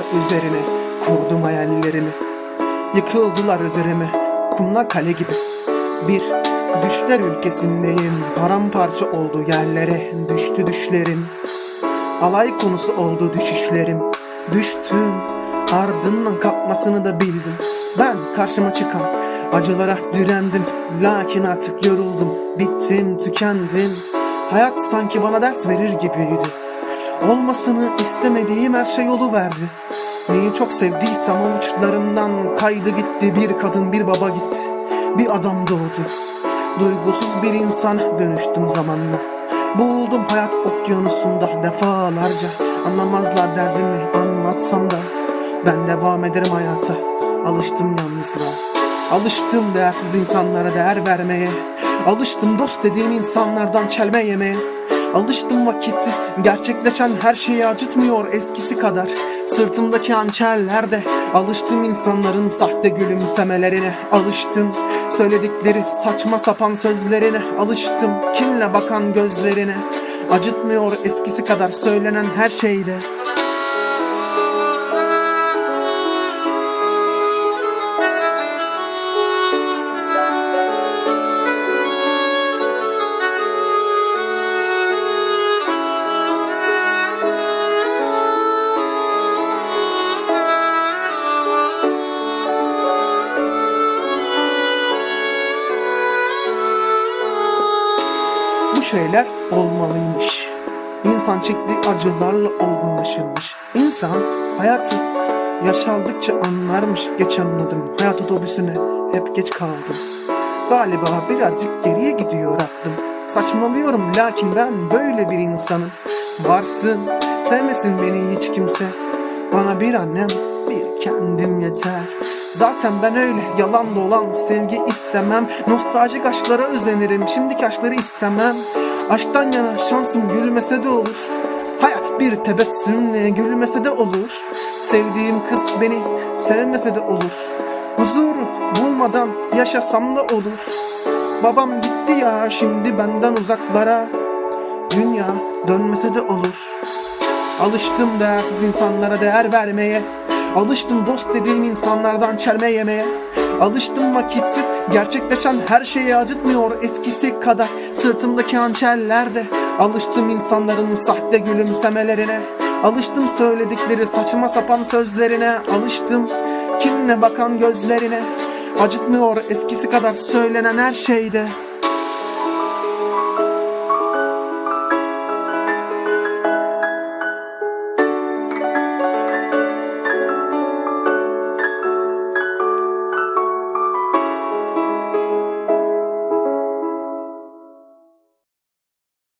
üzerine kurdum hayallerimi. Yıkıldılar üzerime kumla kale gibi. Bir düşler ülkesindeyim. Paramparça oldu yerlere düştü düşlerim. Alay konusu oldu düşüşlerim. Düştüm ardından kalkmasını da bildim. Ben karşıma çıkan acılara direndim. Lakin artık yoruldum bittim tükendim. Hayat sanki bana ders verir gibiydi Olmasını istemediğim her şey verdi. Neyi çok sevdiysem avuçlarımdan kaydı gitti. Bir kadın bir baba gitti. Bir adam doğdu. Duygusuz bir insan dönüştüm zamanla. Boğuldum hayat okyanusunda defalarca. Anlamazlar derdimi anlatsam da Ben devam ederim hayata. Alıştım yalnızlığa. Alıştım değersiz insanlara değer vermeye. Alıştım dost dediğim insanlardan çelme yemeye Alıştım vakitsiz gerçekleşen her şeyi acıtmıyor eskisi kadar. Sırtımdaki hançerlerde alıştım insanların sahte gülümsemelerine. Alıştım söyledikleri saçma sapan sözlerine. Alıştım kinle bakan gözlerine. Acıtmıyor eskisi kadar söylenen her şeyde şeyler olmalıymış. İnsan çektiği acılarla olgunlaşırmış. İnsan hayatı yaşaldıkça anlarmış. Geç anladım. Hayat otobüsüne hep geç kaldım. Galiba birazcık geriye gidiyor aklım. Saçmalıyorum lakin ben böyle bir insanım. Varsın, sevmesin beni hiç kimse. Bana bir annem, bir kendim yeter. Zaten ben öyle yalan dolan sevgi istemem. Nostaljik aşklara özenirim şimdiki aşkları istemem. Aşktan yana şansım gülmese de olur. Hayat bir tebessümle gülmese de olur. Sevdiğim kız beni sevmese de olur. Huzur bulmadan yaşasam da olur. Babam gitti ya şimdi benden uzaklara. Dünya dönmese de olur. Alıştım değersiz insanlara değer vermeye Alıştım dost dediğim insanlardan çelme yemeye. Alıştım vakitsiz gerçekleşen her şeyi acıtmıyor eskisi kadar. Sırtımdaki hançerlerde Alıştım insanların sahte gülümsemelerine. Alıştım söyledikleri saçma sapan sözlerine. Alıştım kinle bakan gözlerine. Acıtmıyor eskisi kadar söylenen her şeyde